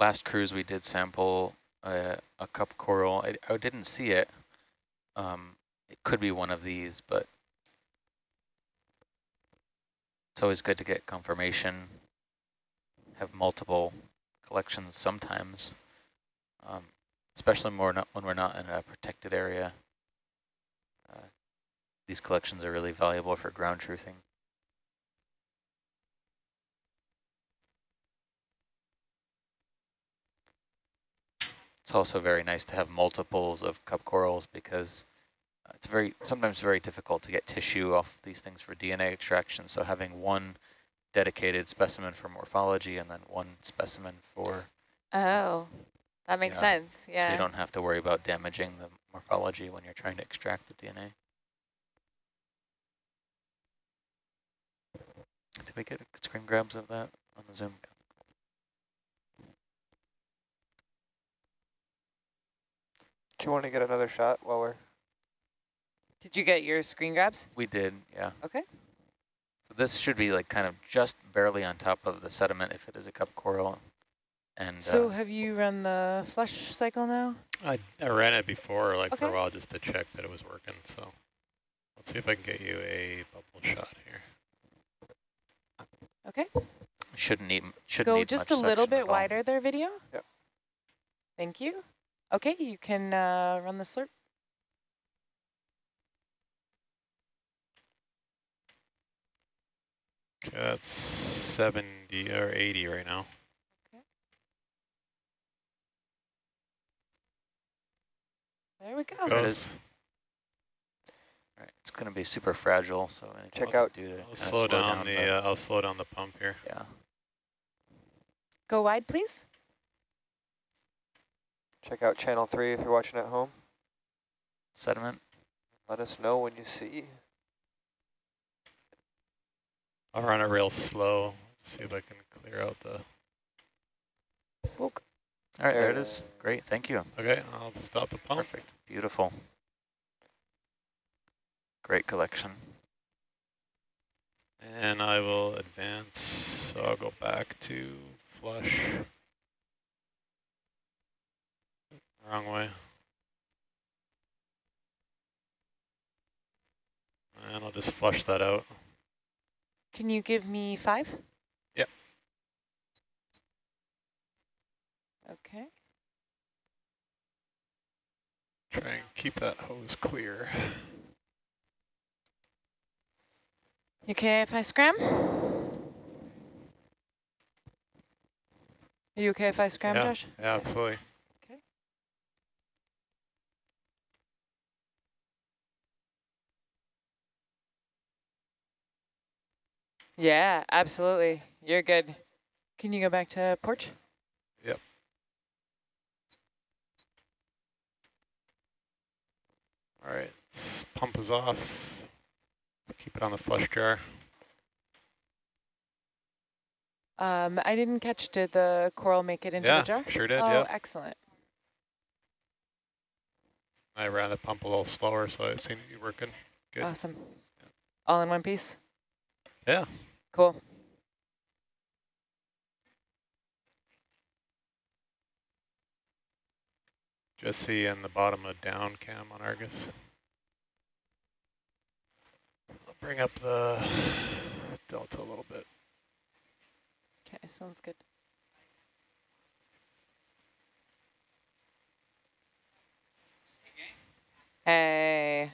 last cruise we did sample a, a cup coral. I, I didn't see it. Um, it could be one of these, but it's always good to get confirmation, have multiple collections sometimes, um, especially more when we're not in a protected area. Uh, these collections are really valuable for ground truthing. It's also very nice to have multiples of cup corals because uh, it's very sometimes very difficult to get tissue off these things for DNA extraction. So having one dedicated specimen for morphology and then one specimen for Oh, that makes yeah. sense. Yeah. So you don't have to worry about damaging the morphology when you're trying to extract the DNA. Did we get screen grabs of that on the Zoom? Do you want to get another shot while we're... Did you get your screen grabs? We did, yeah. Okay. So this should be like kind of just barely on top of the sediment if it is a cup coral. And So uh, have you run the flush cycle now? I, I ran it before, like for a while, just to check that it was working. So let's see if I can get you a bubble shot here. Okay. shouldn't need shouldn't Go need just a little bit wider there, video. Yep. Thank you. Okay, you can uh, run the slurp. Okay, that's 70 or 80 right now. Okay. There we go. There it Goes. is. All right, it's going to be super fragile, so Check we can out- do to I'll kinda slow, down, the the- uh, I'll slow down the pump here. yeah. Go wide, please. Check out channel three if you're watching at home. sediment. Let us know when you see. I'll run it real slow. See if I can clear out the. Book. All right, there it There. is. Great, thank you. Okay, I'll stop the pump. Perfect, beautiful. Great collection. And I will advance. So I'll go back to flush. Wrong way. And I'll just flush that out. Can you give me five? Yep. Okay. Try and keep that hose clear. You okay if I scram? Are you okay if I scram, yeah, Josh? yeah, absolutely. Yeah, absolutely. You're good. Can you go back to porch? Yep. All right, pump is off. Keep it on the flush jar. Um, I didn't catch, did the coral make it into yeah, the jar? sure did, oh, yeah. excellent. I ran the pump a little slower, so I've seen it working. Good. Awesome. All in one piece? Yeah. Cool. Just see in the bottom of down cam on Argus. I'll bring up the delta a little bit. Okay, sounds good. Hey.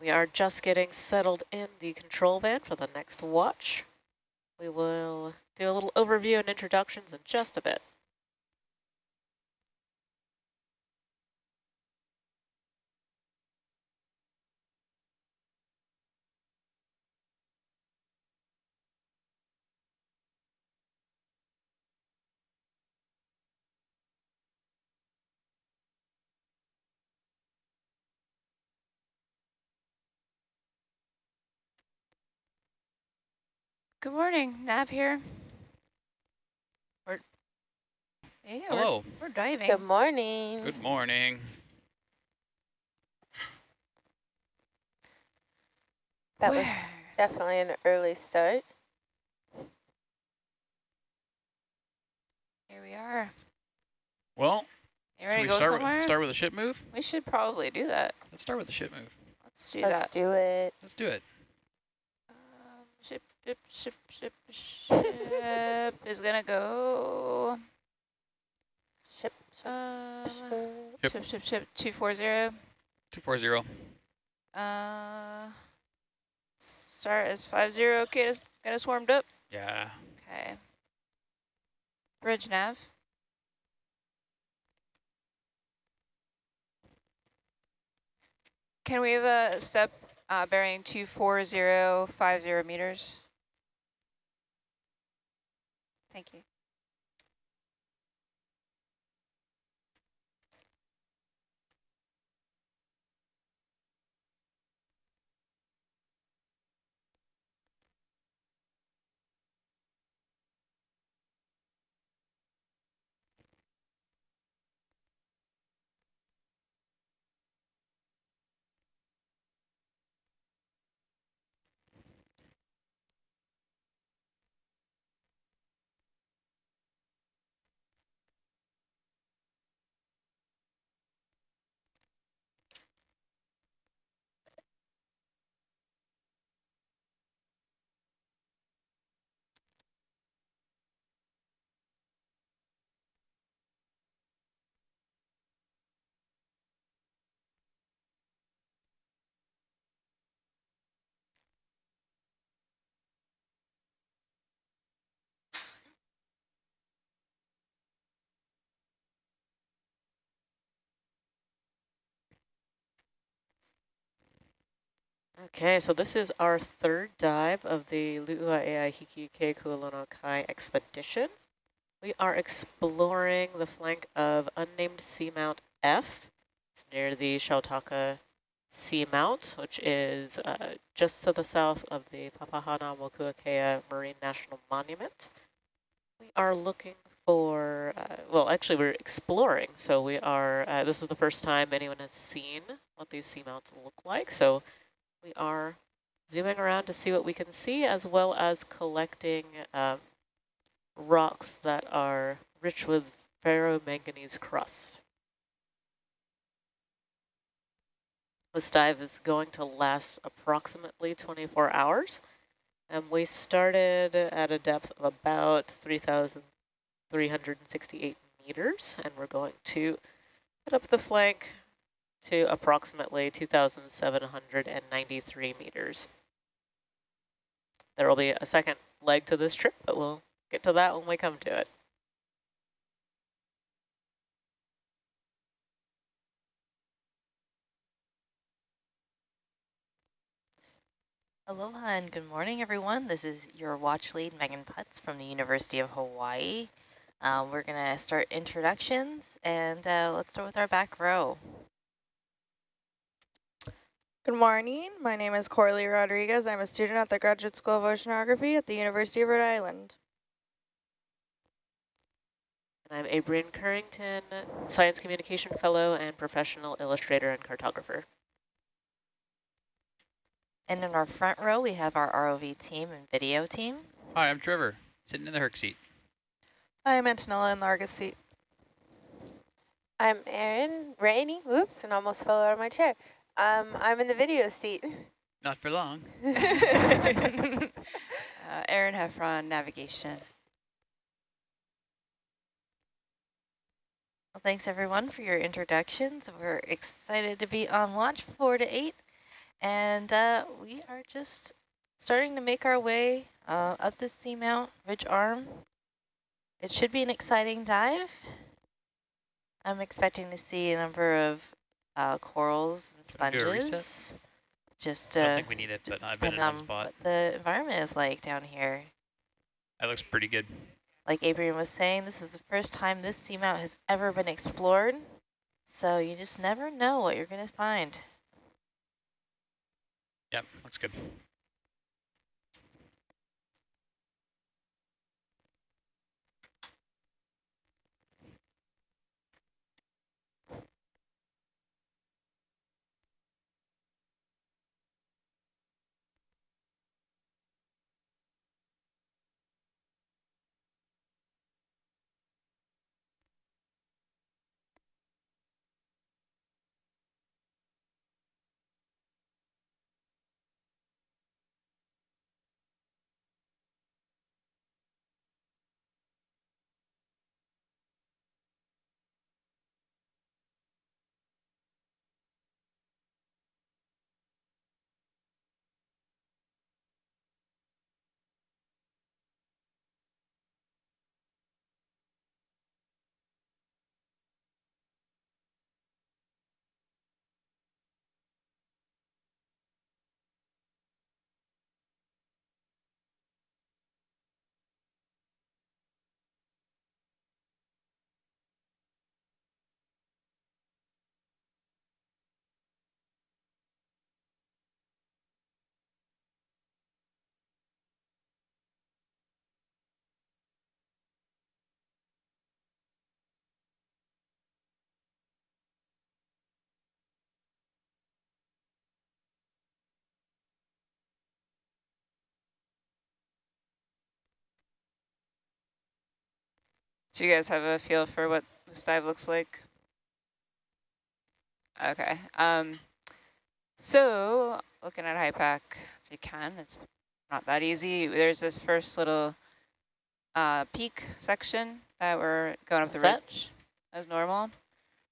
We are just getting settled in the control van for the next watch. We will do a little overview and introductions in just a bit. Good morning, Nav here. We're, yeah, we're, Hello. we're diving. Good morning. Good morning. That was definitely an early start. Here we are. Well, You should ready we to go start somewhere? with, start with a ship move? we should probably do that. Let's start with the ship move. Let's do Let's that. do it. Let's do it. Um, ship, ship, ship, ship, ship is gonna go. Ship, ship, Um, ship. Yep. ship, ship, ship, 240. 240. Uh, start as 50. Okay, it's get us warmed up. Yeah. Okay. Bridge nav. Can we have a step uh, bearing 24050 meters? Thank you. Okay, so this is our third dive of the Lu'uaea Hikike Kualono Kai expedition. We are exploring the flank of unnamed seamount F. It's near the Shautaka Seamount, which is uh, just to the south of the Papahānaumokuākea Marine National Monument. We are looking for, uh, well, actually we're exploring, so we are, uh, this is the first time anyone has seen what these seamounts look like, so we are zooming around to see what we can see, as well as collecting um, rocks that are rich with ferromanganese crust. This dive is going to last approximately 24 hours. And we started at a depth of about 3,368 meters, and we're going to head up the flank to approximately 2,793 meters. There will be a second leg to this trip, but we'll get to that when we come to it. Aloha and good morning, everyone. This is your watch lead, Megan Putz from the University of Hawaii. Um, we're going to start introductions, and uh, let's start with our back row. Good morning. My name is Corley Rodriguez. I'm a student at the Graduate School of Oceanography at the University of Rhode Island. And I'm Abrian Currington, Science Communication Fellow and Professional Illustrator and Cartographer. And in our front row, we have our ROV team and video team. Hi, I'm Trevor, sitting in the Herc seat. Hi, I'm Antonella in the Argus seat. I'm Erin Rainey. Whoops, and almost fell out of my chair. Um, I'm in the video seat. Not for long. Uh, Aaron Heffron, navigation. Well, thanks everyone for your introductions. We're excited to be on watch four to eight. And uh, we are just starting to make our way uh, up the seamount ridge arm. It should be an exciting dive. I'm expecting to see a number of uh, corals and Can we do a reset? sponges. Just I don't uh, think we need it, but I've been in one spot. what the environment is like down here. That looks pretty good. Like Adrian was saying, this is the first time this seamount has ever been explored. So you just never know what you're going to find. Yep, looks good. Do you guys have a feel for what this dive looks like? Okay. Um, so looking at HYPACK, if you can, it's not that easy. There's this first little uh, peak section that we're going up the What's that? ridge as normal.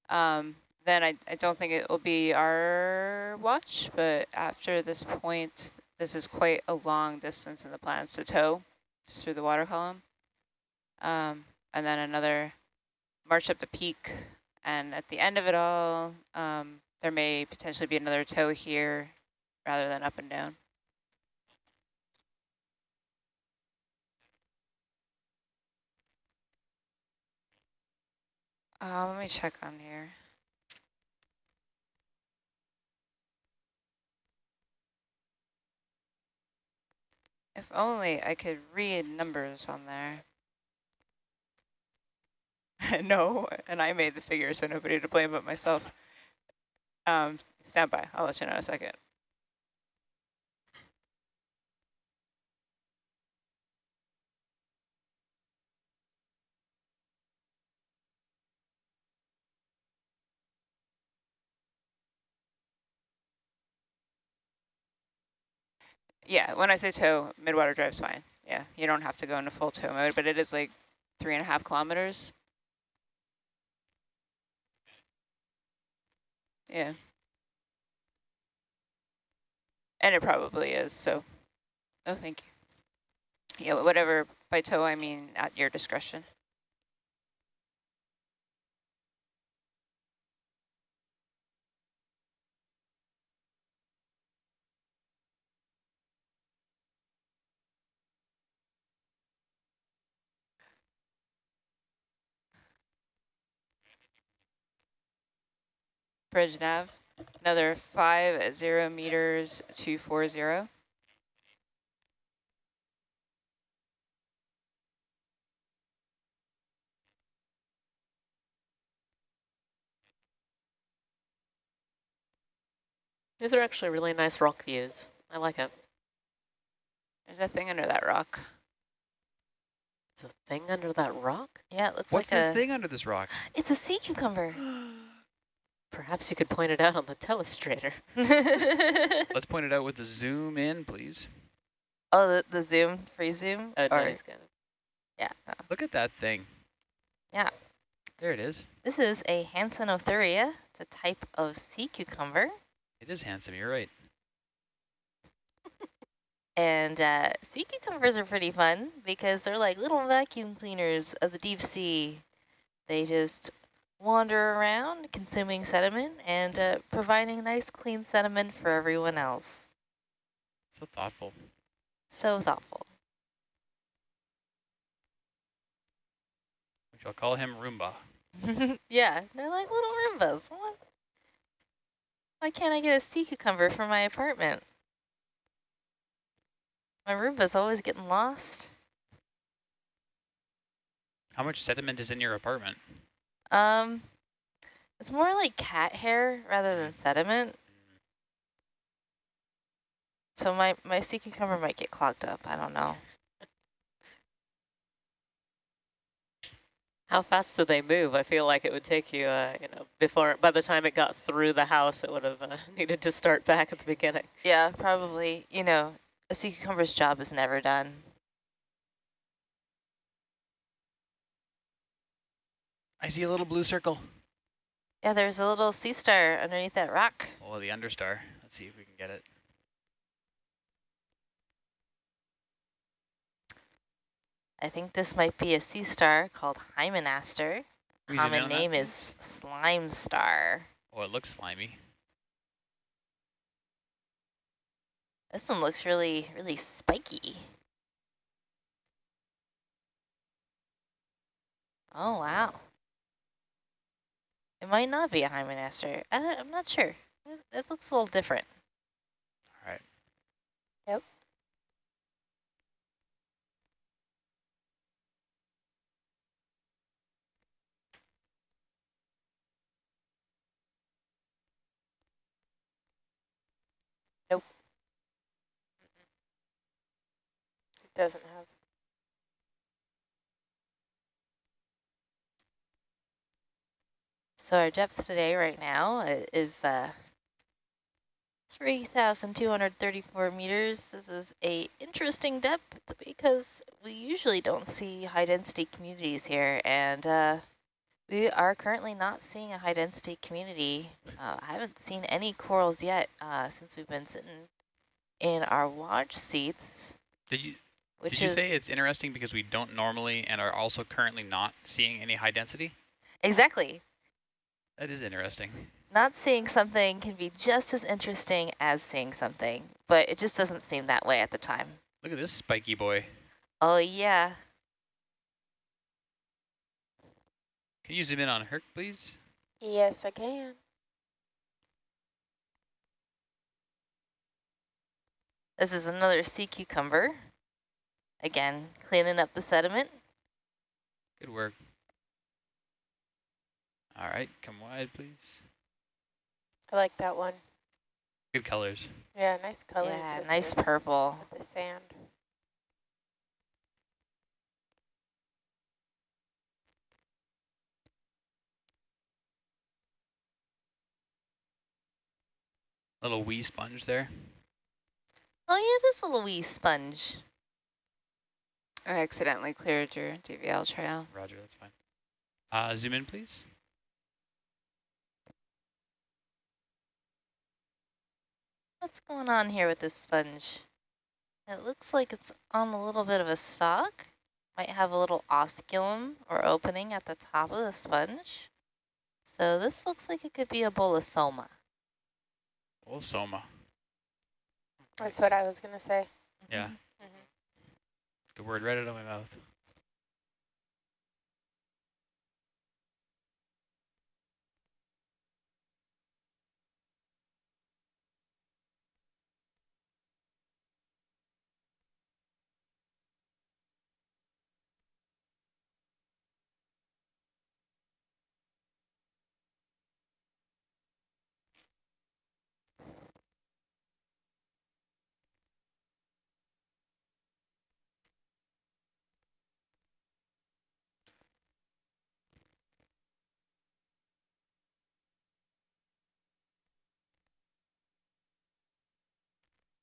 Um, then I, I don't think it will be our watch, but after this point, this is quite a long distance in the plans to tow, just through the water column. Um, and then another march up the peak. And at the end of it all, um, there may potentially be another tow here rather than up and down. Uh, let me check on here. If only I could read numbers on there. no, and I made the figure, so nobody to blame but myself. Um, stand by. I'll let you know in a second. Yeah, when I say tow, midwater drive's fine. Yeah, you don't have to go into full tow mode, but it is like three and a half kilometers. Yeah. And it probably is, so, oh, thank you. Yeah, whatever, by tow, I mean at your discretion. Bridge nav, another five at zero meters, two four zero. These are actually really nice rock views. I like it. There's a thing under that rock. There's a thing under that rock? Yeah, it looks What's like this thing under this rock? It's a sea cucumber. Perhaps you could point it out on the telestrator. Let's point it out with the zoom in, please. oh, the, the zoom, free zoom? Oh, or, nice. Good. Yeah, no. Look at that thing. Yeah. There it is. This is a Hansenothuria. It's a type of sea cucumber. It is handsome, you're right. And uh, sea cucumbers are pretty fun because they're like little vacuum cleaners of the deep sea. They just wander around consuming sediment and uh, providing nice clean sediment for everyone else. So thoughtful. So thoughtful. We shall call him Roomba. yeah, they're like little Roombas. What? Why can't I get a sea cucumber for my apartment? My Roomba's always getting lost. How much sediment is in your apartment? Um, it's more like cat hair rather than sediment. So my, my sea cucumber might get clogged up. I don't know. How fast do they move? I feel like it would take you, uh, you know, before, by the time it got through the house, it would have uh, needed to start back at the beginning. Yeah, probably. You know, a sea cucumber's job is never done. I see a little blue circle. Yeah, there's a little sea star underneath that rock. Oh, the understar. Let's see if we can get it. I think this might be a sea star called Hymenaster. Can we zoom in Common name is slime star. Oh, it looks slimy. This one looks really, really spiky. Oh, wow. It might not be a Hymenaster. I, I'm not sure. It, it looks a little different. All right. Yep. Nope. It doesn't have. So our depth today right now uh, is uh, 3,234 meters. This is a interesting depth because we usually don't see high density communities here and uh, we are currently not seeing a high density community. Uh, I haven't seen any corals yet uh, since we've been sitting in our watch seats. Did you Which did you say it's interesting because we don't normally and are also currently not seeing any high density? exactly That is interesting. not seeing something can be just as interesting as seeing something, but it just doesn't seem that way at the time. Look at this spiky boy. Oh yeah, Can you zoom in on Herc, please? Yes, I can. this is another sea cucumber. Again, cleaning up the sediment. Good work. All right, come wide, please. I like that one. Good colors. Yeah, nice colors. yeah, nice the, purple. the sand. Little wee sponge there. Oh yeah, this little wee sponge. I accidentally cleared your DVL trail. Roger, that's fine. Uh, zoom in, please. What's going on here with this sponge? It looks like it's on a little bit of a stalk. Might have a little osculum or opening at the top of the sponge. So this looks like it could be a bolosoma. Oh, soma. That's what I was going to say. Yeah. Mhm. The word right out of my mouth.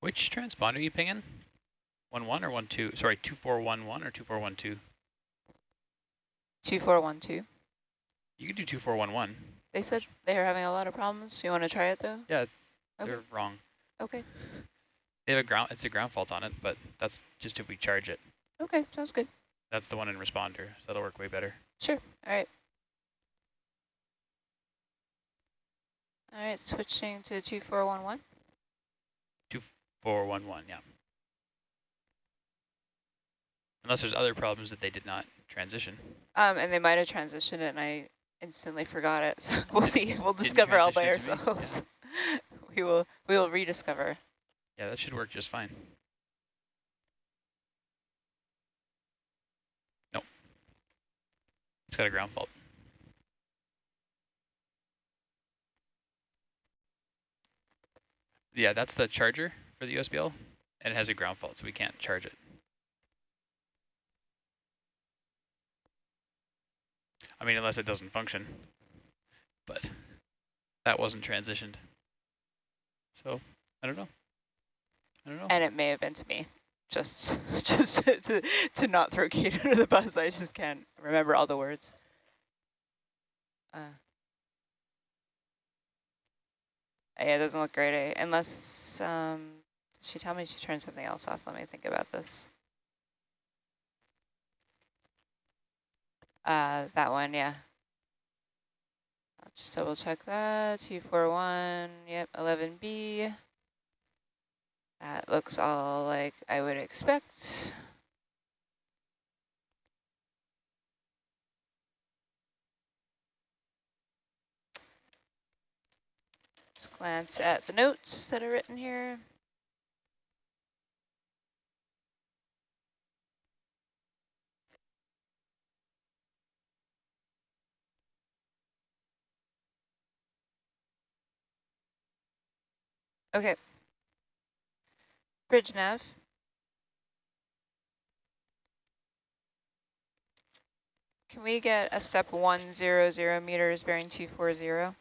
Which transponder are you pinging? One one or one two? Sorry, two four one one or two four one two. 2412. You could do two four one one. They said they are having a lot of problems. You want to try it though? Yeah, Okay. they're wrong. Okay. They have a ground, it's a ground fault on it, but that's just if we charge it. Okay, sounds good. That's the one in responder, so that'll work way better. Sure. All right. All right, switching to 2411. 411, yeah. Unless there's other problems that they did not transition. Um, and they might have transitioned it and I instantly forgot it. So we'll see. We'll discover all by transition it to me? ourselves. we will we will rediscover. Yeah, that should work just fine. Nope. It's got a ground fault. Yeah, that's the charger for the USBL, and it has a ground fault, so we can't charge it. I mean, unless it doesn't function, but that wasn't transitioned. So, I don't know. I don't know. And it may have been to me. Just just to to not throw Kate under the bus. I just can't remember all the words. Uh, yeah, it doesn't look great, eh? Unless um she tell me she turned something else off. Let me think about this. Uh, that one, yeah. I'll just double check that. 241, yep, 11B. That looks all like I would expect. Just glance at the notes that are written here. Okay. Bridge nav. Can we get a step 100 meters bearing 240?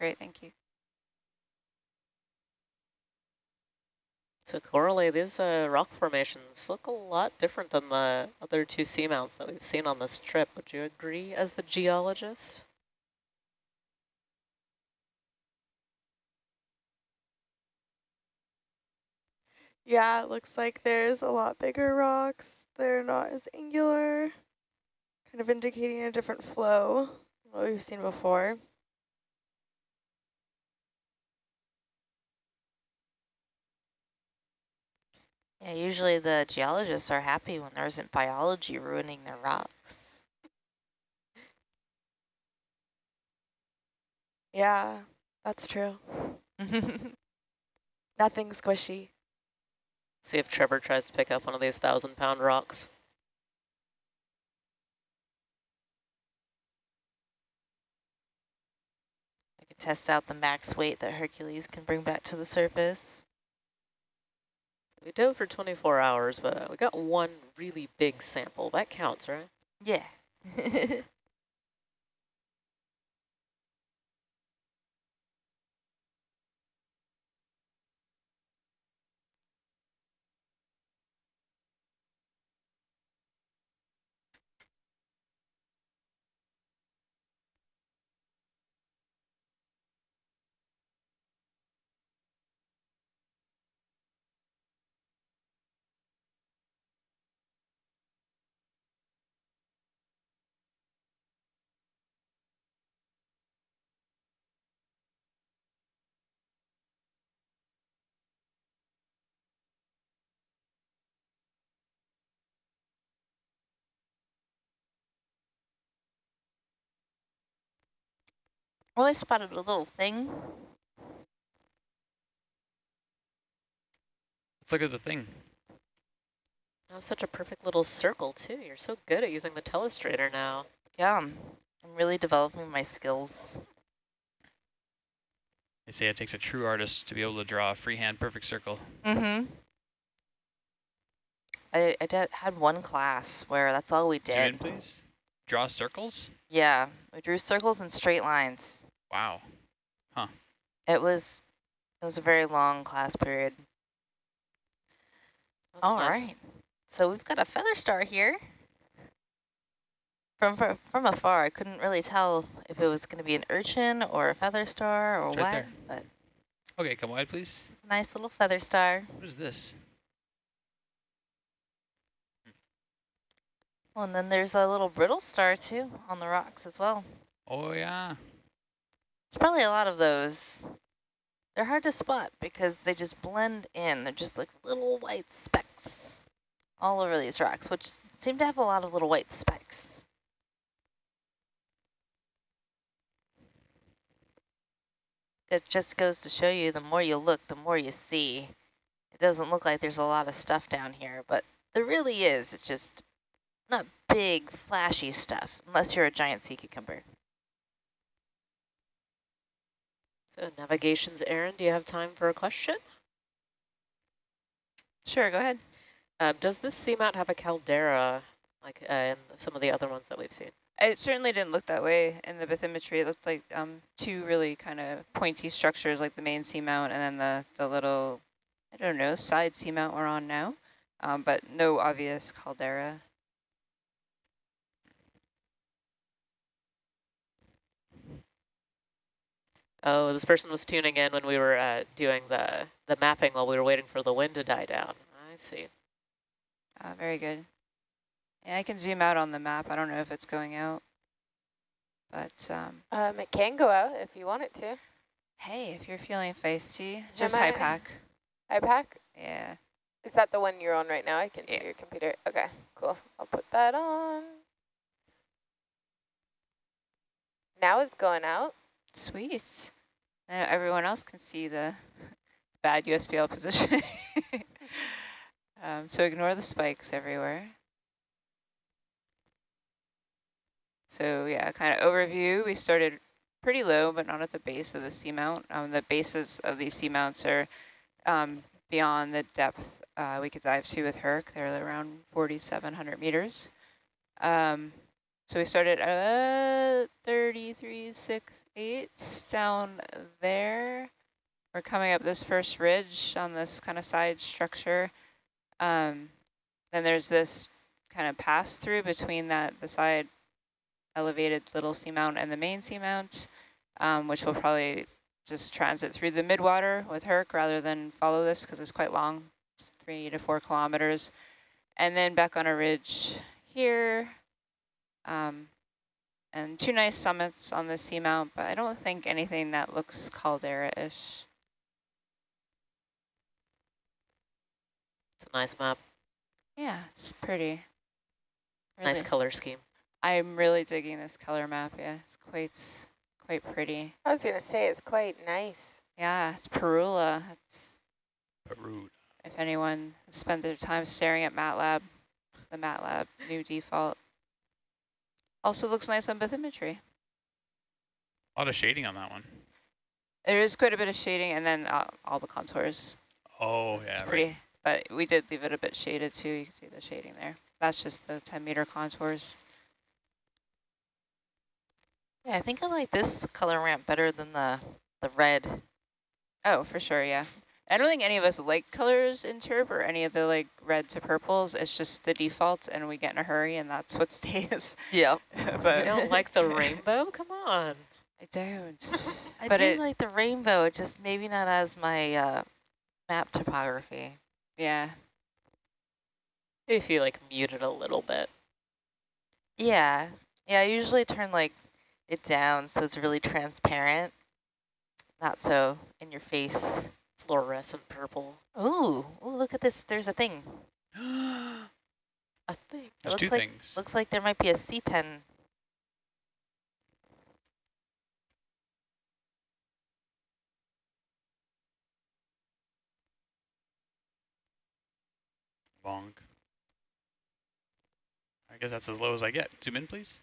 Great, thank you. So Coralie, these uh, rock formations look a lot different than the other two seamounts that we've seen on this trip. Would you agree as the geologist? Yeah, it looks like there's a lot bigger rocks. They're not as angular, kind of indicating a different flow than what we've seen before. Yeah, usually the geologists are happy when there isn't biology ruining their rocks. Yeah, that's true. Nothing squishy. See if Trevor tries to pick up one of these thousand pound rocks. I can test out the max weight that Hercules can bring back to the surface. We dove for 24 hours, but we got one really big sample. That counts, right? Yeah. well, I spotted a little thing. Let's look at the thing. That was such a perfect little circle, too. You're so good at using the telestrator now. Yeah, I'm really developing my skills. They say it takes a true artist to be able to draw a freehand perfect circle. Mm-hmm. I, I did, had one class where that's all we Zoom in, did. please. Draw circles? Yeah, we drew circles and straight lines. Wow. Huh. It was it was a very long class period. That's All nice. right, So we've got a feather star here. From, from from afar, I couldn't really tell if it was going to be an urchin or a feather star or It's what, right there. but Okay, come wide, please. nice little feather star. What is this? Well, and then there's a little brittle star too on the rocks as well. Oh, yeah. There's probably a lot of those. They're hard to spot because they just blend in. They're just like little white specks all over these rocks, which seem to have a lot of little white specks. It just goes to show you the more you look, the more you see. It doesn't look like there's a lot of stuff down here, but there really is. It's just not big, flashy stuff, unless you're a giant sea cucumber. So navigation's Aaron, do you have time for a question? Sure, go ahead. Um, does this seamount have a caldera like uh, in some of the other ones that we've seen? It certainly didn't look that way in the bathymetry. It looked like um, two really kind of pointy structures, like the main seamount and then the, the little, I don't know, side seamount we're on now, um, but no obvious caldera. Oh, this person was tuning in when we were uh, doing the, the mapping while we were waiting for the wind to die down. I see. Uh, very good. Yeah, I can zoom out on the map. I don't know if it's going out, but um, Um, it can go out if you want it to. hey, if you're feeling feisty, just Am high I- pack. Yeah. Is that the one you're on right now? I can Yeah. see your computer. Okay, cool. I'll put that on. Now it's going out. Sweet. Now everyone else can see the bad USBL position. um, so ignore the spikes everywhere. So yeah, kind of overview. We started pretty low, but not at the base of the seamount. Um, the bases of these seamounts are um, beyond the depth uh, we could dive to with Herc. They're around 4,700 meters. Um, so we started at 33, 6, 8 down there. We're coming up this first ridge on this kind of side structure. Um, then there's this kind of pass through between that the side elevated little seamount and the main seamount, um, which will probably just transit through the midwater with Herc rather than follow this because it's quite long, it's three to four kilometers. And then back on a ridge here, um, and two nice summits on the seamount, but I don't think anything that looks caldera-ish. It's a nice map. Yeah, it's pretty. Nice color scheme. I'm really digging this color map. Yeah, it's quite, quite pretty. I was gonna say it's quite nice. Yeah, it's Parula. It's Peru. if anyone has spent their time staring at MATLAB, the MATLAB new default. Also looks nice on bathymetry. A lot of shading on that one. There is quite a bit of shading, and then uh, all the contours. Oh, It's yeah, right. pretty, but we did leave it a bit shaded too. You can see the shading there. That's just the 10 meter contours. Yeah, I think I like this color ramp better than the the red. Oh, for sure, yeah. I don't think any of us like colors in Turb or any of the like red to purples. It's just the default and we get in a hurry and that's what stays. Yeah. but You don't like the rainbow? Come on. I don't. I But do it- like the rainbow, just maybe not as my uh, map topography. Yeah. If you like mute it a little bit. Yeah. Yeah, I usually turn like it down so it's really transparent. Not so in your face. Fluorescent purple. Ooh, ooh, look at this. There's a thing. A thing. There's looks two like- things. Looks like there might be a sea pen. Bonk. I guess that's as low as I get. Zoom in, please.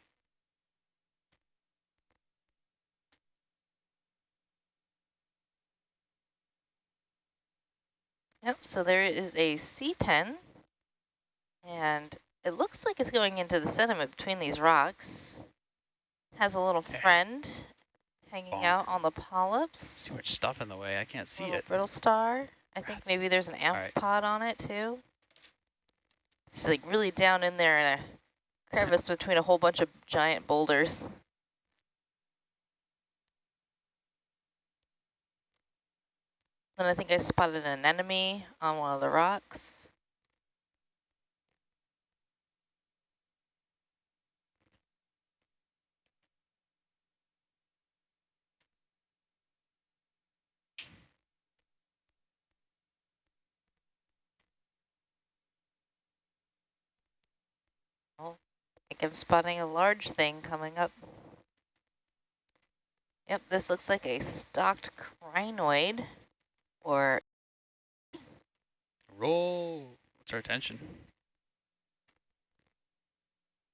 Yep, so there is a sea pen. And it looks like it's going into the sediment between these rocks. Has a little Okay. friend hanging Bonk. out on the polyps. Too much stuff in the way. I can't see little it. brittle star. I think maybe there's an right. amphipod on it too. It's like really down in there in a crevice between a whole bunch of giant boulders. Then I think I spotted an enemy on one of the rocks. I'm spotting a large thing coming up. Yep, this looks like a stalked crinoid or Roll. What's our attention?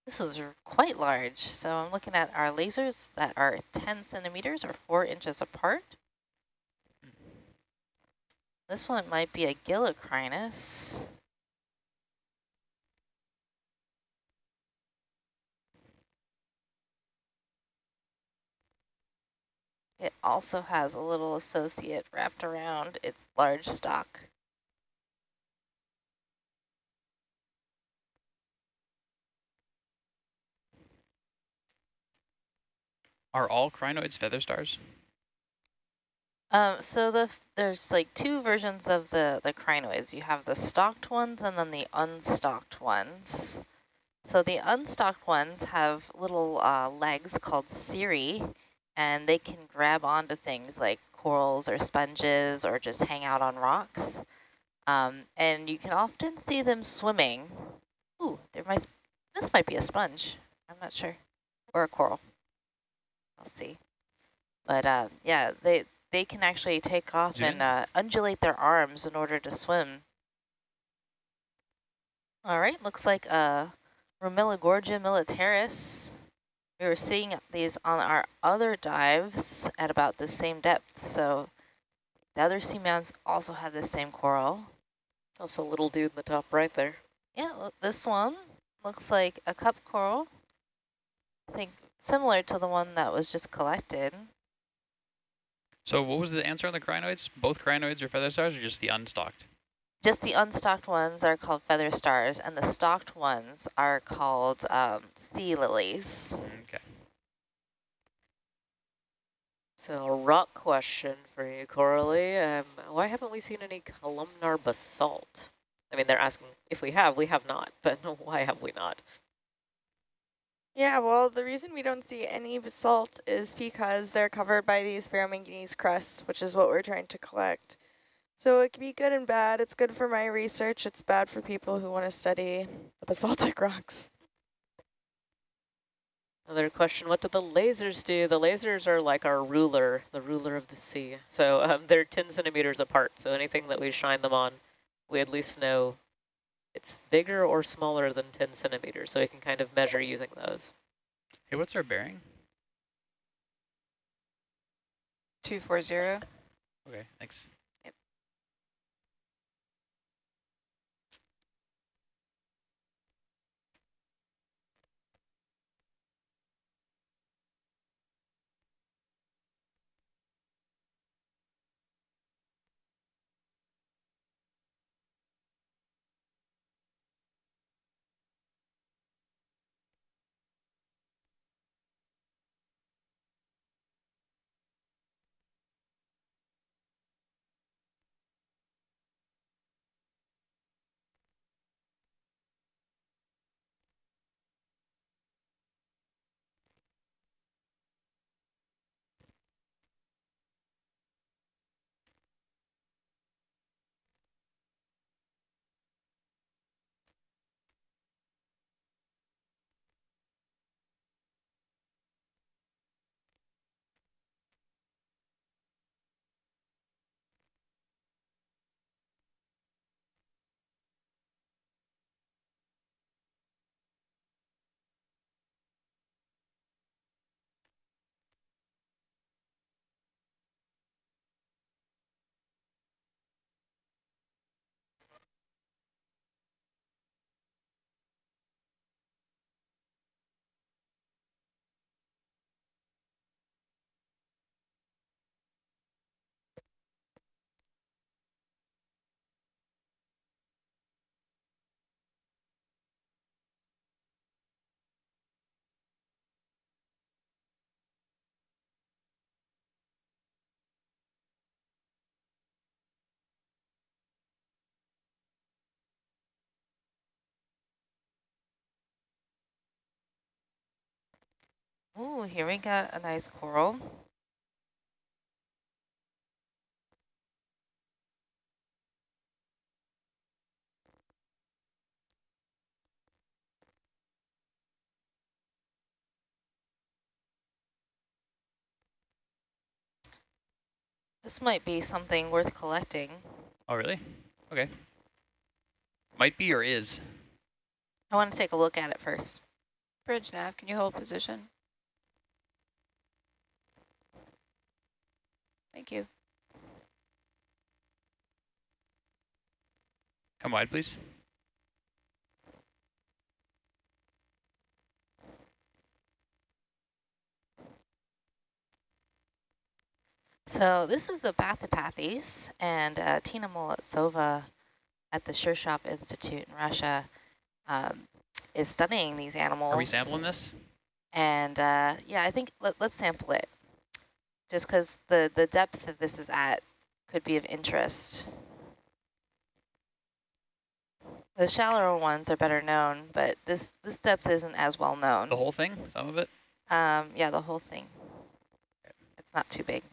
this was r- quite large. So I'm looking at our lasers that are 10 centimeters or 4 inches apart. Hmm. This one might be a gillocrinus. It also has a little associate wrapped around its large stalk. Are all crinoids feather stars? Um, so the there's like two versions of the, the crinoids. You have the stalked ones and then the unstalked ones. So the unstalked ones have little uh, legs called cirri, and they can grab onto things like corals or sponges or just hang out on rocks. Um, and you can often see them swimming. Ooh, there might this might be a sponge. I'm not sure, or a coral. I'll see. But uh, yeah, they they can actually take off and uh, undulate their arms in order to swim. All right, looks like uh, Romilogorgia militaris. We were seeing these on our other dives at about the same depth, so the other seamounts also have the same coral. Also a little dude in the top right there. Yeah, this one looks like a cup coral. I think similar to the one that was just collected. So what was the answer on the crinoids? Both crinoids are feather stars or just the unstalked? Just the unstocked ones are called feather stars, and the stocked ones are called um, sea lilies. Okay. So a rock question for you, Coralie. Um, why haven't we seen any columnar basalt? I mean, they're asking if we have, we have not, but why have we not? Yeah, well, the reason we don't see any basalt is because they're covered by these ferromanganese crusts, which is what we're trying to collect. So it can be good and bad. It's good for my research. It's bad for people who want to study the basaltic rocks. Another question, what do the lasers do? The lasers are like our ruler, the ruler of the sea. So um, they're 10 centimeters apart, so anything that we shine them on, we at least know it's bigger or smaller than 10 centimeters, so we can kind of measure using those. Hey, what's our bearing? 240. Okay, thanks. Ooh, here we got a nice coral. This might be something worth collecting. Oh, really? Okay. Might be or is. I want to take a look at it first. Bridge nav, can you hold position? Thank you. Come wide, please. So this is a Bathypathes, and uh, Tina Molodtsova at the Shirshov Institute in Russia um, is studying these animals. Are we sampling this? And uh, yeah, I think let, let's sample it, just because the, the depth that this is at could be of interest. The shallower ones are better known, but this, this depth isn't as well known. The whole thing? Some of it? Um, yeah, the whole thing. It's not too big.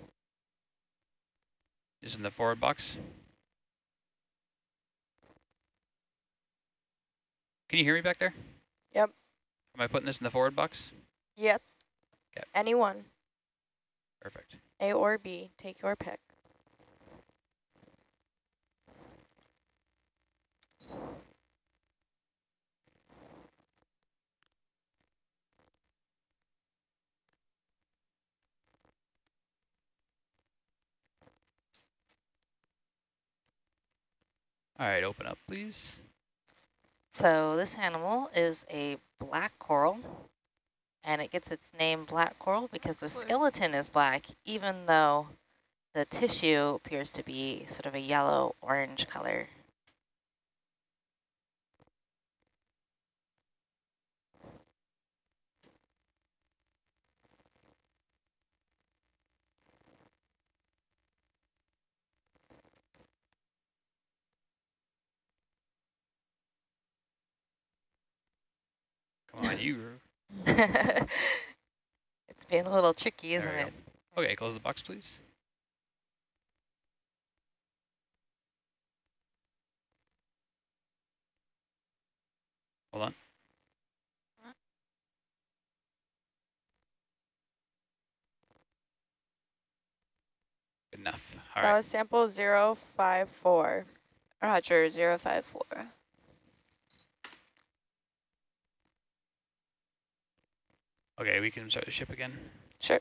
Is in the forward box. Can you hear me back there? Yep. Am I putting this in the forward box? Yep. Yep. Anyone, Perfect. A or B, take your pick. All right, open up, please. So this animal is a black coral, and it gets its name black coral because the skeleton is black, even though the tissue appears to be sort of a yellow-orange color. Come on, you. it's being a little tricky, isn't There it? go. Okay, close the box, please. Hold on. Good enough. All that right. was sample 054. Roger, 054. Okay, we can start the ship again. Sure.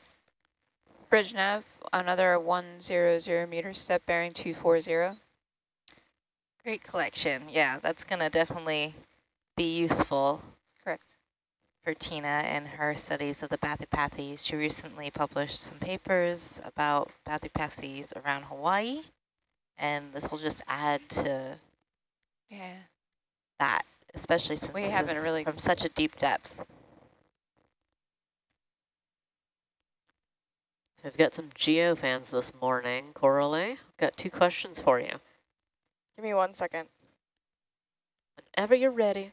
Bridge nav, another 100 meter step bearing 240. Great collection. Yeah, that's going to definitely be useful Correct. for Tina and her studies of the Bathypathes. She recently published some papers about Bathypathes around Hawaii, and this will just add to Yeah. that, especially since We this haven't is really- from such a deep depth. We've got some geo fans this morning. Coralie, got two questions for you. Give me one second. Whenever you're ready.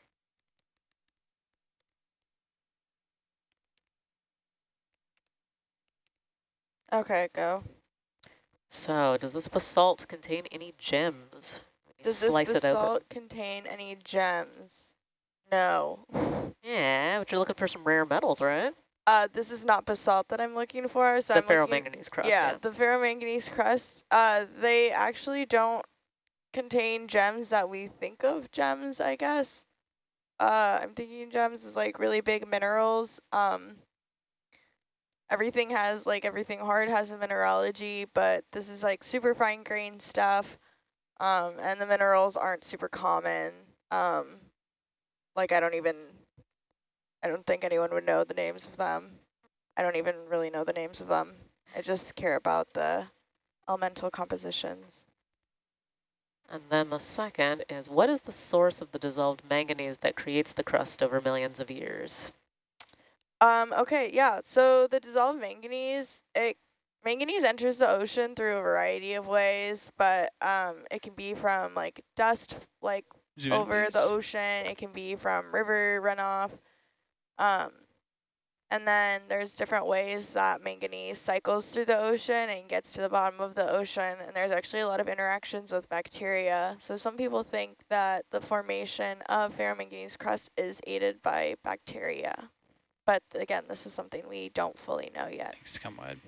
Okay, go. So, does this basalt contain any gems? Does this basalt contain any gems? No. Yeah, but you're looking for some rare metals, right? Uh, this is not basalt that I'm looking for. So the I'm looking, ferromanganese crust. yeah, the ferromanganese crust. Uh, they actually don't contain gems that we think of gems, I guess. Uh, I'm thinking gems is like really big minerals. Um, everything has like everything hard has a mineralogy, but this is like super fine grained stuff. Um, and the minerals aren't super common. Um, like I don't even, I don't think anyone would know the names of them. I don't even really know the names of them. I just care about the elemental compositions. And then the second is, what is the source of the dissolved manganese that creates the crust over millions of years? Um, okay, yeah, so the dissolved manganese, it manganese enters the ocean through a variety of ways, but um, it can be from like dust, like Zoom in, over the ocean. It can be from river runoff. Um, And then there's different ways that manganese cycles through the ocean and gets to the bottom of the ocean. And there's actually a lot of interactions with bacteria. So some people think that the formation of ferromanganese crust is aided by bacteria. But again, this is something we don't fully know yet. Thanks, come wide.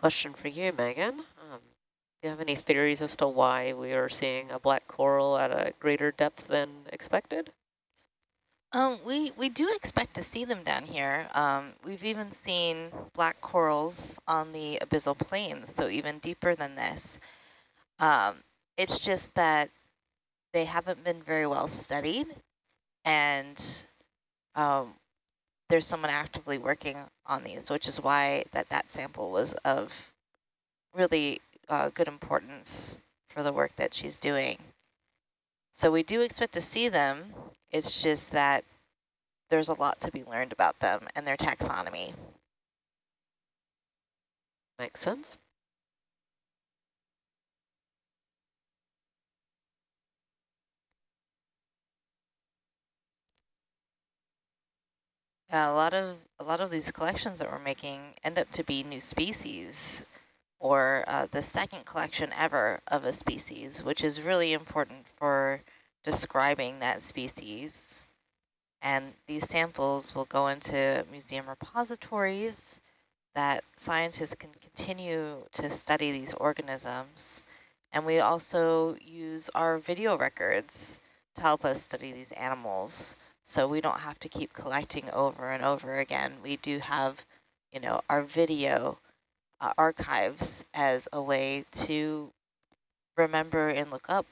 Question for you, Megan. Um, do you have any theories as to why we are seeing a black coral at a greater depth than expected? Um, we, we do expect to see them down here. Um, we've even seen black corals on the abyssal plains, so even deeper than this. Um, it's just that they haven't been very well studied, and um, there's someone actively working on these, which is why that, that sample was of really uh, good importance for the work that she's doing. So we do expect to see them. It's just that there's a lot to be learned about them and their taxonomy. Makes sense. Yeah, a lot of a lot of these collections that we're making end up to be new species or uh, the second collection ever of a species, which is really important for describing that species. And these samples will go into museum repositories that scientists can continue to study these organisms. And we also use our video records to help us study these animals so we don't have to keep collecting over and over again. We do have, you know, our video uh, archives as a way to remember and look up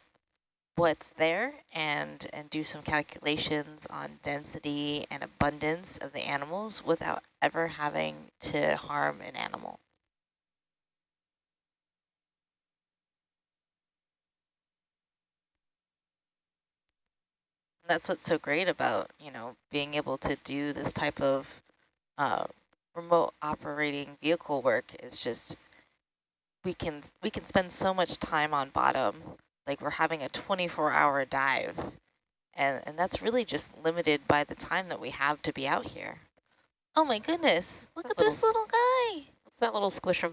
what's there and and do some calculations on density and abundance of the animals without ever having to harm an animal. That's what's so great about, you know, being able to do this type of uh, remote operating vehicle work is just we can we can spend so much time on bottom. Like we're having a 24 hour dive and and that's really just limited by the time that we have to be out here. Oh my goodness look that at this little guy. What's that little squishum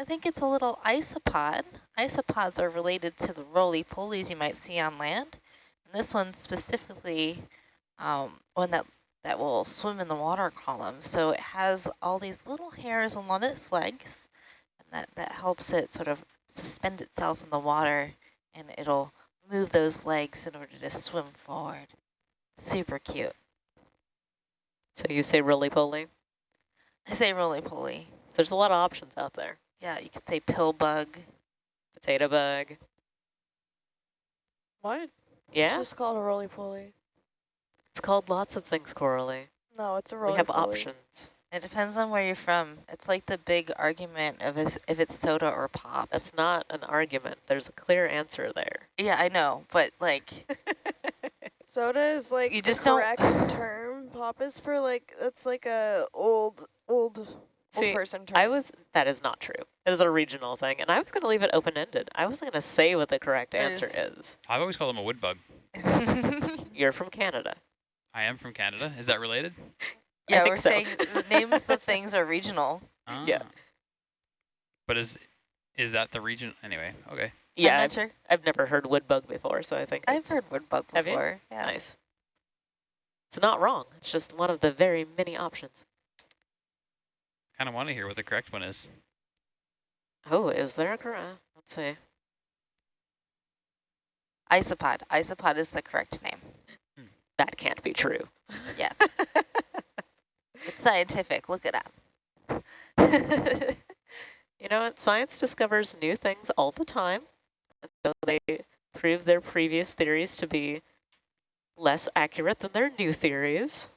i think it's a little isopod. Isopods are related to the roly-polies you might see on land and this one specifically, um, one that, that will swim in the water column. So it has all these little hairs along its legs, and that, that helps it sort of suspend itself in the water, and it'll move those legs in order to swim forward. Super cute. So you say roly-poly? I say roly-poly. There's a lot of options out there. Yeah, you could say pill bug. Potato bug. What? Yeah, It's just called a roly-poly. it's called lots of things, Coralie. No, it's a We roly-poly. have options. It depends on where you're from. It's like the big argument of is- if it's soda or pop. That's not an argument. There's a clear answer there. Yeah, I know, but like, Soda is like You the just don't- correct term. Pop is for like, that's like a old, old, old See, person term. I was, that is not true. It is a regional thing, and I was going to leave it open-ended. I wasn't going to say what the correct It answer is. is. I've always called them a wood bug. You're from Canada. I am from Canada. Is that related? yeah, think we're so. saying the names of things are regional. Yeah. Ah. But is is that the region? Anyway, okay. I'm Yeah, not I've, sure. I've never heard wood bug before, so I think I've heard wood bug Have you? before. Yeah. nice. It's not wrong. It's just one of the very many options. I kind of want to hear what the correct one is. Oh, is there a correct? Let's see. Isopod. Isopod is the correct name. Hmm. That can't be true. Yeah. It's scientific. Look it up. You know what? Science discovers new things all the time. So they prove their previous theories to be less accurate than their new theories.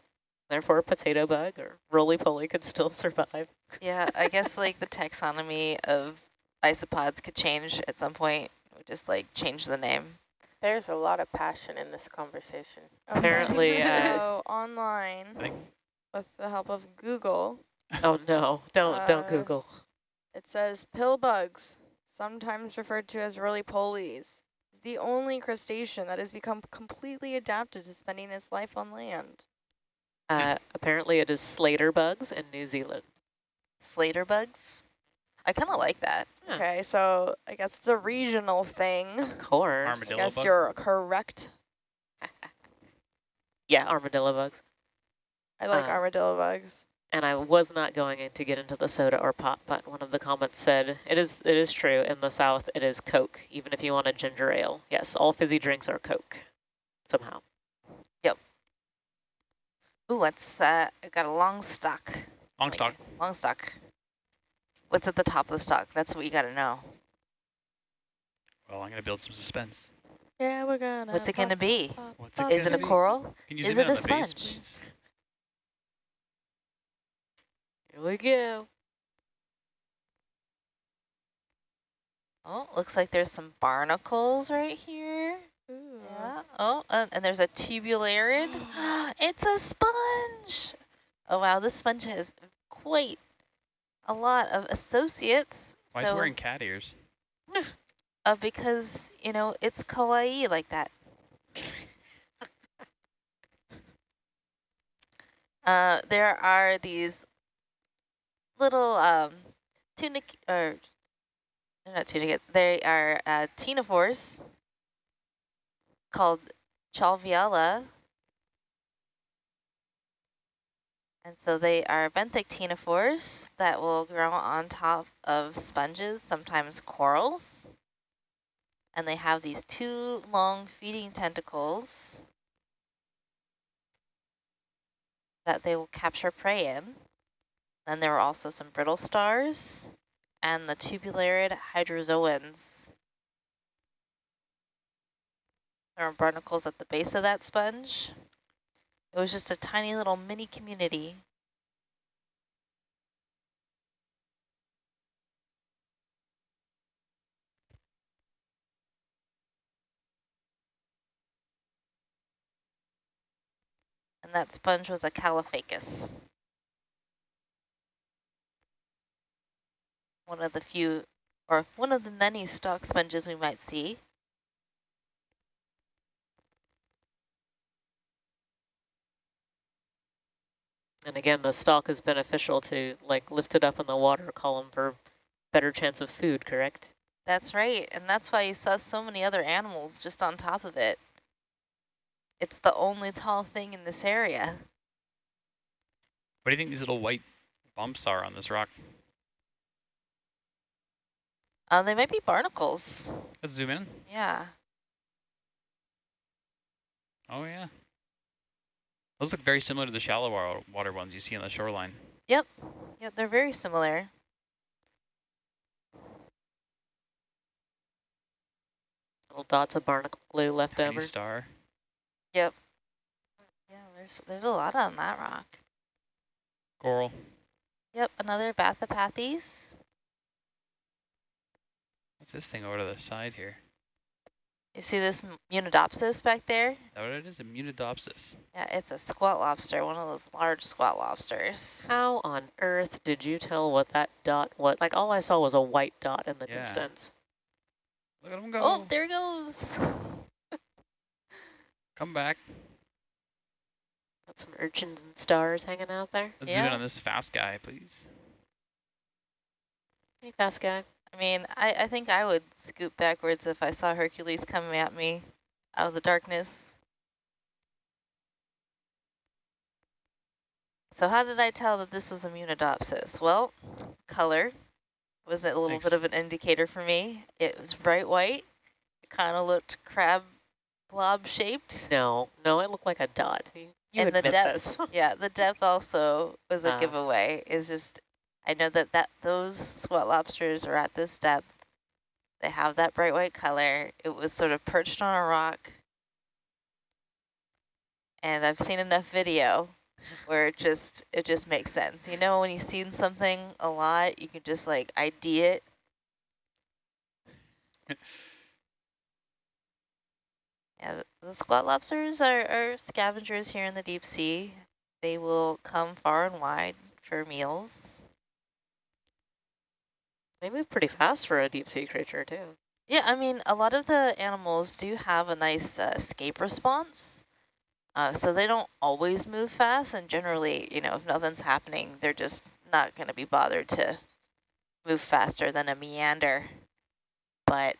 Therefore, a potato bug or roly-poly could still survive. yeah, I guess like the taxonomy of isopods could change at some point. We just like change the name. There's a lot of passion in this conversation. Apparently, uh, So online, with the help of Google, Oh no, don't don't Uh, Google. it says pill bugs, sometimes referred to as roly-polies, is the only crustacean that has become completely adapted to spending its life on land. Uh, apparently it is Slater bugs in New Zealand. Slater bugs. I kind of like that. Huh. Okay, so I guess it's a regional thing. Of course. I guess bug? you're correct. Yeah, armadillo bugs. I like Uh, armadillo bugs. And I was not going to get into the soda or pop, but one of the comments said, it is it is true, in the South it is Coke, even if you want a ginger ale. Yes, all fizzy drinks are Coke, somehow. Ooh, what's uh? I got a long stock. Long stock. Long stock. What's at the top of the stock? That's what you got to know. Well, I'm gonna build some suspense. Yeah, we're gonna. What's it going to be? What's it Is it a be? coral? Is it a on base, sponge? Here we go. Oh, looks like there's some barnacles right here. Oh, and there's a tubulariid. it's a sponge. Oh, wow. This sponge has quite a lot of associates. Why is so, it wearing cat ears? uh, because, you know, it's kawaii like that. uh, there are these little um, tunic, or they're not tunicates, they are uh, ctenophores called Tjalfiella. And so they are benthic ctenophores that will grow on top of sponges, sometimes corals. And they have these two long feeding tentacles that they will capture prey in. Then there are also some brittle stars and the tubulariid hydrozoans. There are barnacles at the base of that sponge. It was just a tiny little mini community. And that sponge was a Caulophacus. One of the few, or one of the many stock sponges we might see. And again, the stalk is beneficial to like lift it up in the water column for better chance of food, correct? That's right, and that's why you saw so many other animals just on top of it. It's the only tall thing in this area. What do you think these little white bumps are on this rock? Uh, they might be barnacles. Let's zoom in. Yeah. Oh yeah. Those look very similar to the shallow water ones you see on the shoreline. Yep. yeah, they're very similar. Little dots of barnacle glue left Tiny over. star. Yep. Yeah, there's there's a lot on that rock. Coral. Yep, another Bathypathes. What's this thing over to the side here? You see this Munidopsis back there? that what it is? A Munidopsis. Yeah, it's a squat lobster, one of those large squat lobsters. How on earth did you tell what that dot was? Like all I saw was a white dot in the Yeah. distance. Look at him go. Oh, there he goes. Come back. Got some urchins and stars hanging out there. Let's zoom in on this fast guy, please. Hey, fast guy. I mean, I, I think I would scoot backwards if I saw Hercules coming at me out of the darkness. So how did I tell that this was a Munidopsis? Well, color was a little Thanks. bit of an indicator for me. It was bright white. It kind of looked crab blob shaped. No, no, it looked like a dot. You, you and the admit depth, this. yeah, the depth also was a Ah. giveaway. Is just, I know that that those sweat lobsters are at this depth. They have that bright white color. It was sort of perched on a rock, and I've seen enough video where it just it just makes sense. You know, when you've seen something a lot, you can just like ID it. Yeah, the, the squat lobsters are, are scavengers here in the deep sea. They will come far and wide for meals. They move pretty fast for a deep sea creature too. Yeah, I mean, a lot of the animals do have a nice uh, escape response. Uh, so they don't always move fast, and generally, you know, if nothing's happening, they're just not going to be bothered to move faster than a meander. But,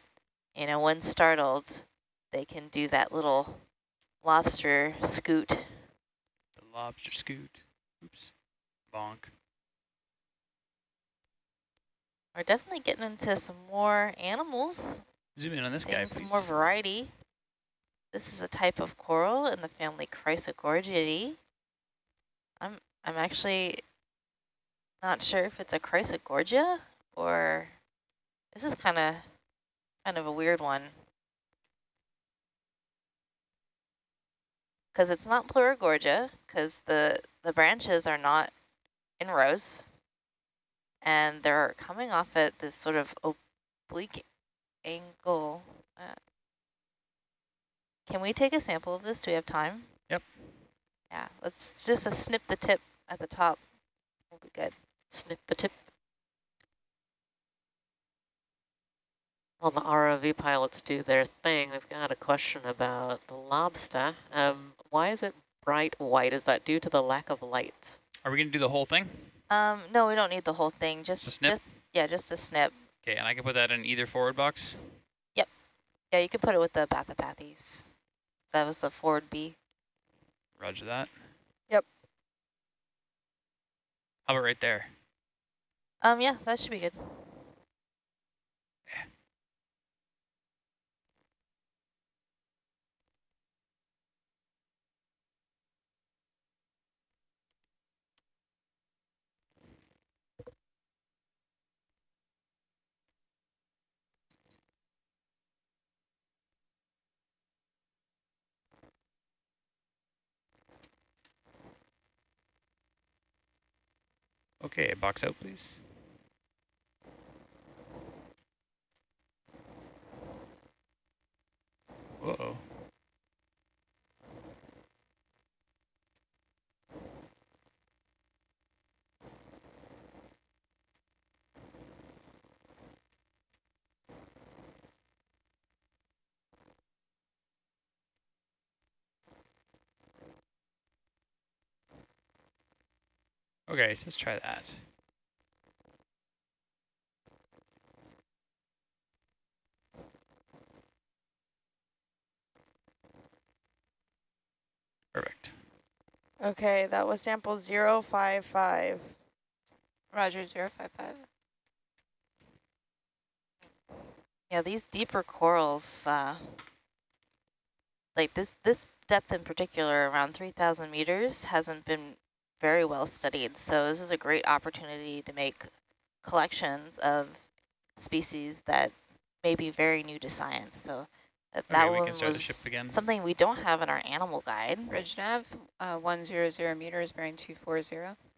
you know, when startled, they can do that little lobster scoot. The lobster scoot. Oops. Bonk. We're definitely getting into some more animals. Zoom in on this guy, Seeing some please. more variety. This is a type of coral in the family Chrysogorgiidae. I'm I'm actually not sure if it's a Chrysogorgia or this is kind of kind of a weird one. Because it's not Pleurogorgia, because the, the branches are not in rows. And they're coming off at this sort of oblique angle. Uh, can we take a sample of this? Do we have time? Yep. Yeah, let's just uh, snip the tip at the top. We'll be good. Snip the tip. While the ROV pilots do their thing, I've got a question about the lobster. Um, why is it bright white? Is that due to the lack of light? Are we going to do the whole thing? Um, no, we don't need the whole thing. Just, Just a snip? just yeah, just a snip. Okay, and I can put that in either forward box? Yep. Yeah, you can put it with the Bathypathes. That was the forward B. Roger that. Yep. How about right there? Um, yeah, that should be good. Okay, box out, please. Whoa. Okay, let's try that. Perfect. Okay, that was sample 055. Roger, 055. Yeah, these deeper corals, uh, like this, this depth in particular, around 3,000 meters, hasn't been very well studied. So this is a great opportunity to make collections of species that may be very new to science. So That Okay, that we one can start the was ship again. something we don't have in our animal guide. Bridge nav, uh, 100 meters, bearing 240.